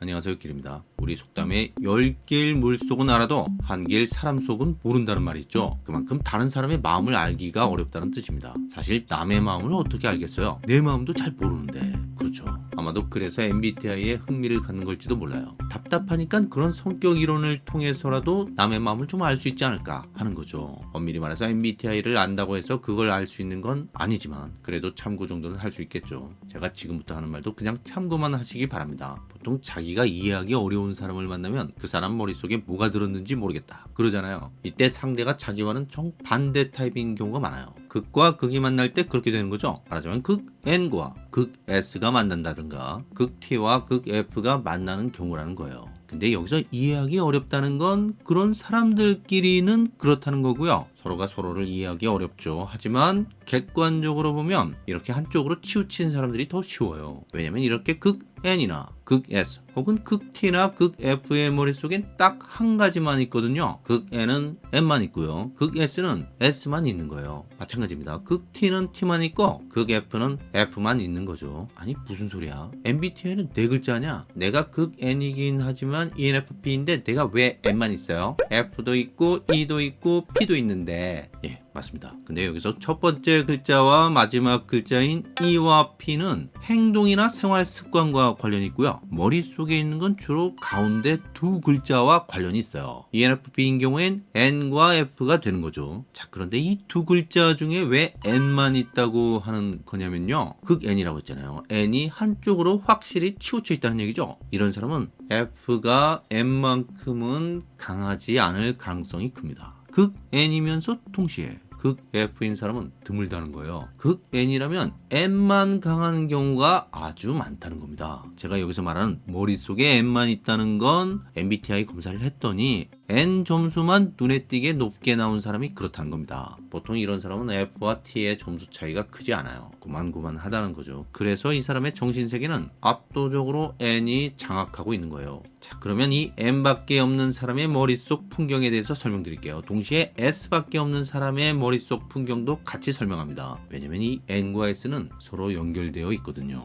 안녕하세요 길입니다. 우리 속담에 10개일 물속은 알아도 한개일 사람 속은 모른다는 말이 있죠. 그만큼 다른 사람의 마음을 알기가 어렵다는 뜻입니다. 사실 남의 마음을 어떻게 알겠어요? 내 마음도 잘 모르는데. 그렇죠. 아마도 그래서 MBTI에 흥미를 갖는 걸지도 몰라요. 답답하니까 그런 성격 이론을 통해서라도 남의 마음을 좀 알 수 있지 않을까 하는 거죠. 엄밀히 말해서 MBTI를 안다고 해서 그걸 알 수 있는 건 아니지만 그래도 참고 정도는 할 수 있겠죠. 제가 지금부터 하는 말도 그냥 참고만 하시기 바랍니다 보통 자기가 이해하기 어려운 사람을 만나면 그 사람 머릿속에 뭐가 들었는지 모르겠다. 그러잖아요. 이때 상대가 자기와는 정반대 타입인 경우가 많아요. 극과 극이 만날 때 그렇게 되는 거죠. 말하자면 극 N과 극 S가 만난다든가 극 T와 극 F가 만나는 경우라는 거예요. 근데 여기서 이해하기 어렵다는 건 그런 사람들끼리는 그렇다는 거고요 서로가 서로를 이해하기 어렵죠. 하지만 객관적으로 보면 이렇게 한쪽으로 치우친 사람들이 더 쉬워요. 왜냐면 이렇게 극 N이나 극 S 혹은 극 T나 극 F의 머릿속엔 딱 한 가지만 있거든요. 극 N은 N만 있고요. 극 S는 S만 있는 거예요. 마찬가지입니다. 극 T는 T만 있고 극 F는 F만 있는 거죠. 아니 무슨 소리야? MBTI는 네 글자냐? 내가 극 N이긴 하지만 ENFP인데 내가 왜 N만 있어요? F도 있고 E도 있고 P도 있는데 예. 맞습니다. 근데 여기서 첫 번째 글자와 마지막 글자인 E와 P는 행동이나 생활 습관과 관련이 있고요. 머릿속에 있는 건 주로 가운데 두 글자와 관련이 있어요. ENFP인 경우엔 N과 F가 되는 거죠. 자 그런데 이 두 글자 중에 왜 N만 있다고 하는 거냐면요. 극 N이라고 했잖아요. N이 한쪽으로 확실히 치우쳐 있다는 얘기죠. 이런 사람은 F가 N만큼은 강하지 않을 가능성이 큽니다 극 N이면서 동시에 극 F인 사람은 드물다는 거예요. 극 N이라면 N만 강한 경우가 아주 많다는 겁니다. 제가 여기서 말하는 머릿속에 N만 있다는 건 MBTI 검사를 했더니 N 점수만 눈에 띄게 높게 나온 사람이 그렇다는 겁니다. 보통 이런 사람은 F와 T의 점수 차이가 크지 않아요. 고만고만하다는 거죠. 그래서 이 사람의 정신세계는 압도적으로 N이 장악하고 있는 거예요. 자 그러면 이 N밖에 없는 사람의 머릿속 풍경에 대해서 설명드릴게요. 동시에 S밖에 없는 사람의 머릿속 풍경도 같이 설명합니다. 왜냐면 이 N과 S는 서로 연결되어 있거든요.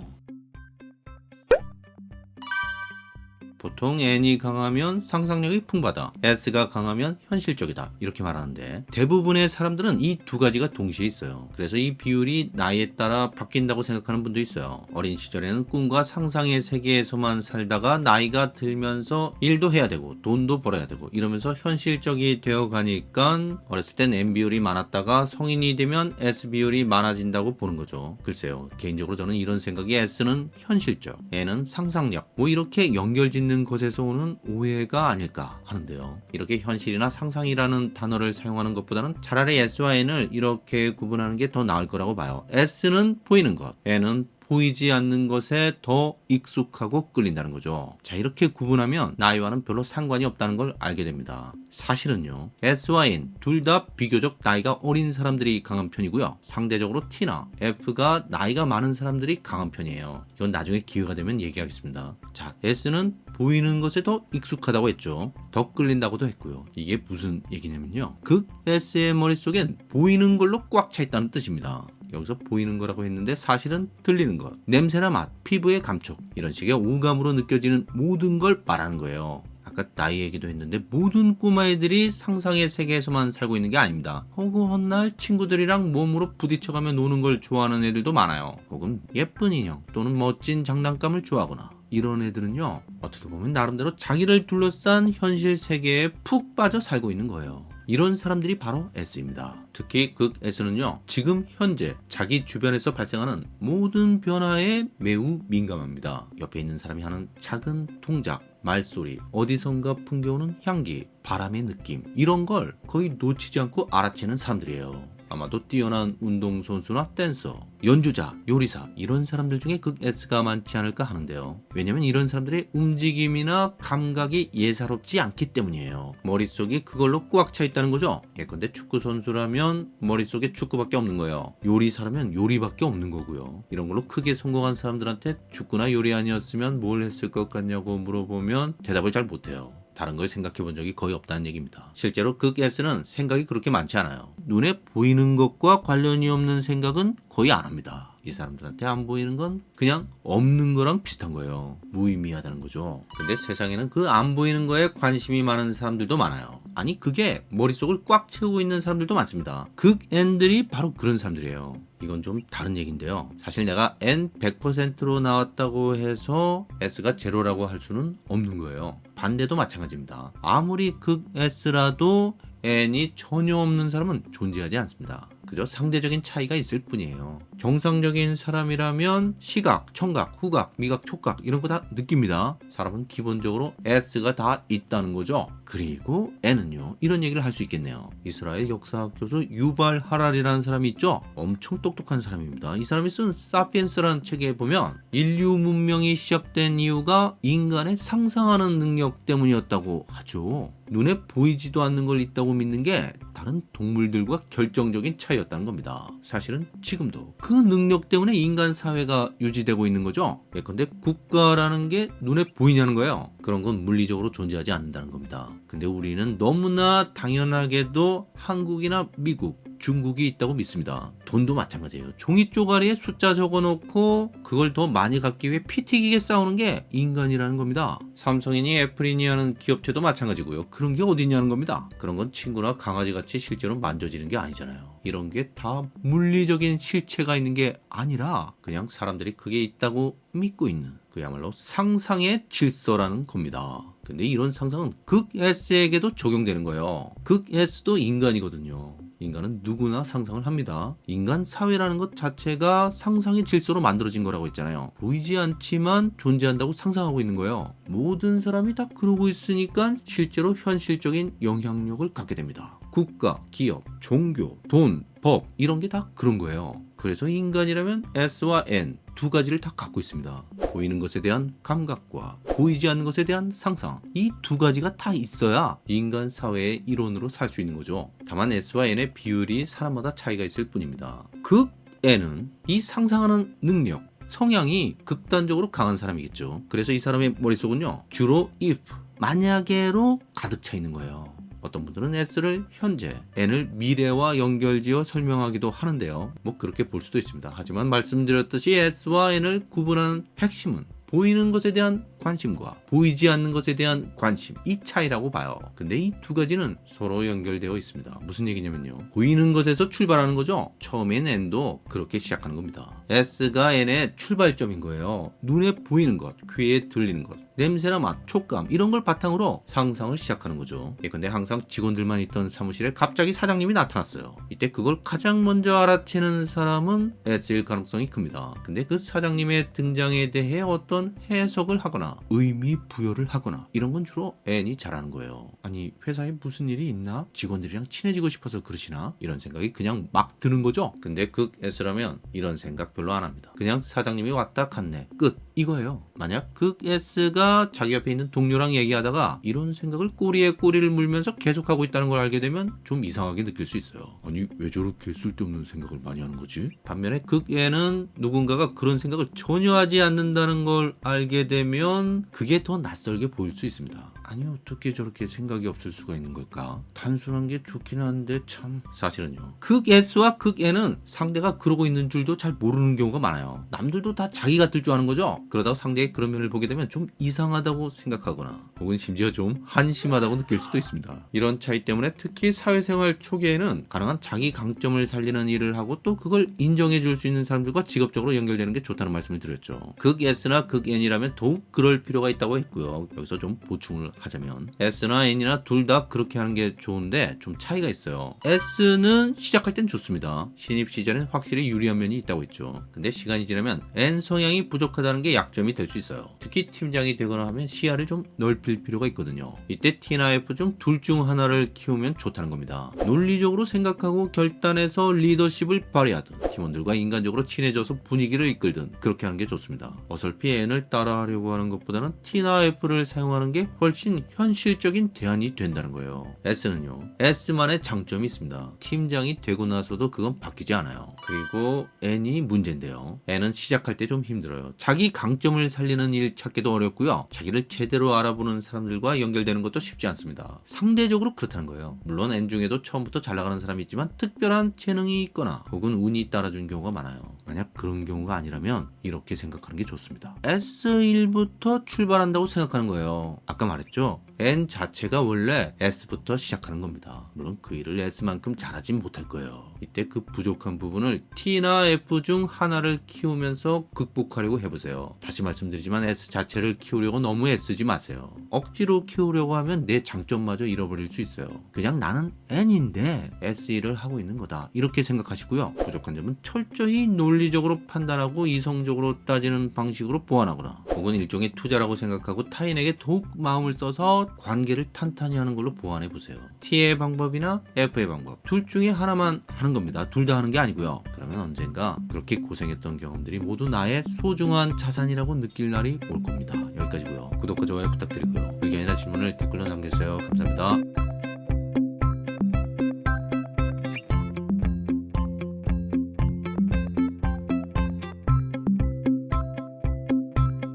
보통 N이 강하면 상상력이 풍부하다. S가 강하면 현실적이다. 이렇게 말하는데 대부분의 사람들은 이 두 가지가 동시에 있어요. 그래서 이 비율이 나이에 따라 바뀐다고 생각하는 분도 있어요. 어린 시절에는 꿈과 상상의 세계에서만 살다가 나이가 들면서 일도 해야 되고 돈도 벌어야 되고 이러면서 현실적이 되어 가니까 어렸을 땐 N 비율이 많았다가 성인이 되면 S 비율이 많아진다고 보는 거죠. 글쎄요. 개인적으로 저는 이런 생각이 S는 현실적 N은 상상력. 뭐 이렇게 연결짓는 있는 것에서 오는 오해가 아닐까 하는데요. 이렇게 현실이나 상상이라는 단어를 사용하는 것보다는 차라리 S와 N을 이렇게 구분하는 게 더 나을 거라고 봐요. S는 보이는 것, N은 보이지 않는 것에 더 익숙하고 끌린다는 거죠. 자 이렇게 구분하면 나이와는 별로 상관이 없다는 걸 알게 됩니다. 사실은요 S와 N 둘 다 비교적 나이가 어린 사람들이 강한 편이고요. 상대적으로 T나 F가 나이가 많은 사람들이 강한 편이에요. 이건 나중에 기회가 되면 얘기하겠습니다. 자 S는 보이는 것에 더 익숙하다고 했죠. 더 끌린다고도 했고요. 이게 무슨 얘기냐면요. 극 S의 머릿속엔 보이는 걸로 꽉 차 있다는 뜻입니다. 여기서 보이는 거라고 했는데 사실은 들리는 것, 냄새나 맛, 피부의 감촉 이런 식의 오감으로 느껴지는 모든 걸 말하는 거예요. 아까 나이 얘기도 했는데 모든 꼬마애들이 상상의 세계에서만 살고 있는 게 아닙니다. 허구한 날 친구들이랑 몸으로 부딪혀가며 노는 걸 좋아하는 애들도 많아요. 혹은 예쁜 인형 또는 멋진 장난감을 좋아하거나 이런 애들은요 어떻게 보면 나름대로 자기를 둘러싼 현실 세계에 푹 빠져 살고 있는 거예요 이런 사람들이 바로 S입니다. 특히 극 S는요 지금 현재 자기 주변에서 발생하는 모든 변화에 매우 민감합니다. 옆에 있는 사람이 하는 작은 동작 말소리 어디선가 풍겨오는 향기 바람의 느낌 이런 걸 거의 놓치지 않고 알아채는 사람들이에요 아마도 뛰어난 운동선수나 댄서, 연주자, 요리사 이런 사람들 중에 극 S가 많지 않을까 하는데요. 왜냐면 이런 사람들의 움직임이나 감각이 예사롭지 않기 때문이에요. 머릿속이 그걸로 꽉 차 있다는 거죠. 예컨대 축구선수라면 머릿속에 축구밖에 없는 거예요. 요리사라면 요리밖에 없는 거고요. 이런 걸로 크게 성공한 사람들한테 축구나 요리 아니었으면 뭘 했을 것 같냐고 물어보면 대답을 잘 못해요. 다른 걸 생각해 본 적이 거의 없다는 얘기입니다. 실제로 극 S는 생각이 그렇게 많지 않아요. 눈에 보이는 것과 관련이 없는 생각은 거의 안 합니다. 이 사람들한테 안 보이는 건 그냥 없는 거랑 비슷한 거예요. 무의미하다는 거죠. 근데 세상에는 그 안 보이는 거에 관심이 많은 사람들도 많아요. 아니 그게 머릿속을 꽉 채우고 있는 사람들도 많습니다. 극N들이 바로 그런 사람들이에요. 이건 좀 다른 얘기인데요. 사실 내가 N 100%로 나왔다고 해서 S가 제로라고 할 수는 없는 거예요. 반대도 마찬가지입니다. 아무리 극 S라도 N이 전혀 없는 사람은 존재하지 않습니다. 그저 상대적인 차이가 있을 뿐이에요. 정상적인 사람이라면 시각, 청각, 후각, 미각, 촉각 이런 거 다 느낍니다. 사람은 기본적으로 S가 다 있다는 거죠. 그리고 N은요. 이런 얘기를 할 수 있겠네요. 이스라엘 역사학 교수 유발 하랄이라는 사람이 있죠. 엄청 똑똑한 사람입니다. 이 사람이 쓴 사피엔스라는 책에 보면 인류 문명이 시작된 이유가 인간의 상상하는 능력 때문이었다고 하죠. 눈에 보이지도 않는 걸 있다고 믿는 게 다른 동물들과 결정적인 차이였다는 겁니다. 사실은 지금도 그 능력 때문에 인간 사회가 유지되고 있는 거죠. 예컨대 국가라는 게 눈에 보이냐는 거예요. 그런 건 물리적으로 존재하지 않는다는 겁니다. 근데 우리는 너무나 당연하게도 한국이나 미국, 중국이 있다고 믿습니다. 돈도 마찬가지예요. 종이 쪼가리에 숫자 적어놓고 그걸 더 많이 갖기 위해 피 튀기게 싸우는 게 인간이라는 겁니다. 삼성이니 애플이니 하는 기업체도 마찬가지고요. 그런 게 어딨냐는 겁니다. 그런 건 친구나 강아지 같이 실제로 만져지는 게 아니잖아요. 이런 게 다 물리적인 실체가 있는 게 아니라 그냥 사람들이 그게 있다고 믿고 있는 그야말로 상상의 질서라는 겁니다. 근데 이런 상상은 극 S에게도 적용되는 거예요. 극 S도 인간이거든요. 인간은 누구나 상상을 합니다. 인간 사회라는 것 자체가 상상의 질서로 만들어진 거라고 했잖아요. 보이지 않지만 존재한다고 상상하고 있는 거예요. 모든 사람이 다 그러고 있으니까 실제로 현실적인 영향력을 갖게 됩니다. 국가, 기업, 종교, 돈, 법 이런 게 다 그런 거예요. 그래서 인간이라면 S와 N 두 가지를 다 갖고 있습니다. 보이는 것에 대한 감각과 보이지 않는 것에 대한 상상 이 두 가지가 다 있어야 인간 사회의 일원으로 살 수 있는 거죠. 다만 S와 N의 비율이 사람마다 차이가 있을 뿐입니다. 극 N은 이 상상하는 능력 성향이 극단적으로 강한 사람이겠죠. 그래서 이 사람의 머릿속은요 주로 if 만약에로 가득 차 있는 거예요. 어떤 분들은 S를 현재, N을 미래와 연결지어 설명하기도 하는데요. 뭐 그렇게 볼 수도 있습니다. 하지만 말씀드렸듯이 S와 N을 구분하는 핵심은 보이는 것에 대한 관심과 보이지 않는 것에 대한 관심 이 차이라고 봐요. 근데 이 두 가지는 서로 연결되어 있습니다. 무슨 얘기냐면요. 보이는 것에서 출발하는 거죠. 처음엔 N도 그렇게 시작하는 겁니다. S가 N의 출발점인 거예요. 눈에 보이는 것, 귀에 들리는 것, 냄새나 맛, 촉감 이런 걸 바탕으로 상상을 시작하는 거죠. 예컨대 항상 직원들만 있던 사무실에 갑자기 사장님이 나타났어요. 이때 그걸 가장 먼저 알아채는 사람은 S일 가능성이 큽니다. 근데 그 사장님의 등장에 대해 어떤 해석을 하거나 의미 부여를 하거나 이런 건 주로 N이 잘하는 거예요. 아니 회사에 무슨 일이 있나? 직원들이랑 친해지고 싶어서 그러시나? 이런 생각이 그냥 막 드는 거죠. 근데 극 S라면 이런 생각 별로 안 합니다. 그냥 사장님이 왔다 갔네. 끝. 이거예요. 만약 극 S가 자기 옆에 있는 동료랑 얘기하다가 이런 생각을 꼬리에 꼬리를 물면서 계속하고 있다는 걸 알게 되면 좀 이상하게 느낄 수 있어요. 아니 왜 저렇게 쓸데없는 생각을 많이 하는 거지? 반면에 극 N은 누군가가 그런 생각을 전혀 하지 않는다는 걸 알게 되면 그게 더 낯설게 보일 수 있습니다. 아니 어떻게 저렇게 생각이 없을 수가 있는 걸까? 단순한 게 좋긴 한데 참 사실은요. 극 S와 극 N은 상대가 그러고 있는 줄도 잘 모르는 경우가 많아요. 남들도 다 자기 같을 줄 아는 거죠. 그러다가 상대의 그런 면을 보게 되면 좀 이상하다고 생각하거나 혹은 심지어 좀 한심하다고 느낄 수도 있습니다. 이런 차이 때문에 특히 사회생활 초기에는 가능한 자기 강점을 살리는 일을 하고 또 그걸 인정해 줄 수 있는 사람들과 직업적으로 연결되는 게 좋다는 말씀을 드렸죠. 극 S나 극 N이라면 더욱 그럴 필요가 있다고 했고요. 여기서 좀 보충을 하자면 S나 N이나 둘 다 그렇게 하는 게 좋은데 좀 차이가 있어요. S는 시작할 땐 좋습니다. 신입 시절엔 확실히 유리한 면이 있다고 했죠. 근데 시간이 지나면 N 성향이 부족하다는 게 약점이 될 수 있어요. 특히 팀장이 되거나 하면 시야를 좀 넓힐 필요가 있거든요. 이때 T나 F 중 둘 중 하나를 키우면 좋다는 겁니다. 논리적으로 생각하고 결단해서 리더십을 발휘하든 팀원들과 인간적으로 친해져서 분위기를 이끌든 그렇게 하는 게 좋습니다. 어설피 N을 따라하려고 하는 것보다는 T나 F를 사용하는 게 훨씬 훨씬 현실적인 대안이 된다는 거예요. S는요. S만의 장점이 있습니다. 팀장이 되고 나서도 그건 바뀌지 않아요. 그리고 N이 문제인데요. N은 시작할 때 좀 힘들어요. 자기 강점을 살리는 일 찾기도 어렵고요. 자기를 제대로 알아보는 사람들과 연결되는 것도 쉽지 않습니다. 상대적으로 그렇다는 거예요. 물론 N 중에도 처음부터 잘 나가는 사람이 있지만 특별한 재능이 있거나 혹은 운이 따라준 경우가 많아요. 만약 그런 경우가 아니라면 이렇게 생각하는 게 좋습니다. S1부터 출발한다고 생각하는 거예요. 아까 말했죠? N 자체가 원래 S부터 시작하는 겁니다. 물론 그 일을 S만큼 잘하진 못할 거예요. 이때 그 부족한 부분을 T나 F 중 하나를 키우면서 극복하려고 해보세요. 다시 말씀드리지만 S 자체를 키우려고 너무 애쓰지 마세요. 억지로 키우려고 하면 내 장점마저 잃어버릴 수 있어요. 그냥 나는 N인데 S 일을 하고 있는 거다. 이렇게 생각하시고요. 부족한 점은 철저히 논리적으로 판단하고 이성적으로 따지는 방식으로 보완하거나 혹은 일종의 투자라고 생각하고 타인에게 더욱 마음을 써서 관계를 탄탄히 하는 걸로 보완해 보세요. T의 방법이나 F의 방법 둘 중에 하나만 하는 겁니다. 둘 다 하는 게 아니고요. 그러면 언젠가 그렇게 고생했던 경험들이 모두 나의 소중한 자산이라고 느낄 날이 올 겁니다. 여기까지고요. 구독과 좋아요 부탁드리고요. 의견이나 질문을 댓글로 남겨주세요. 감사합니다.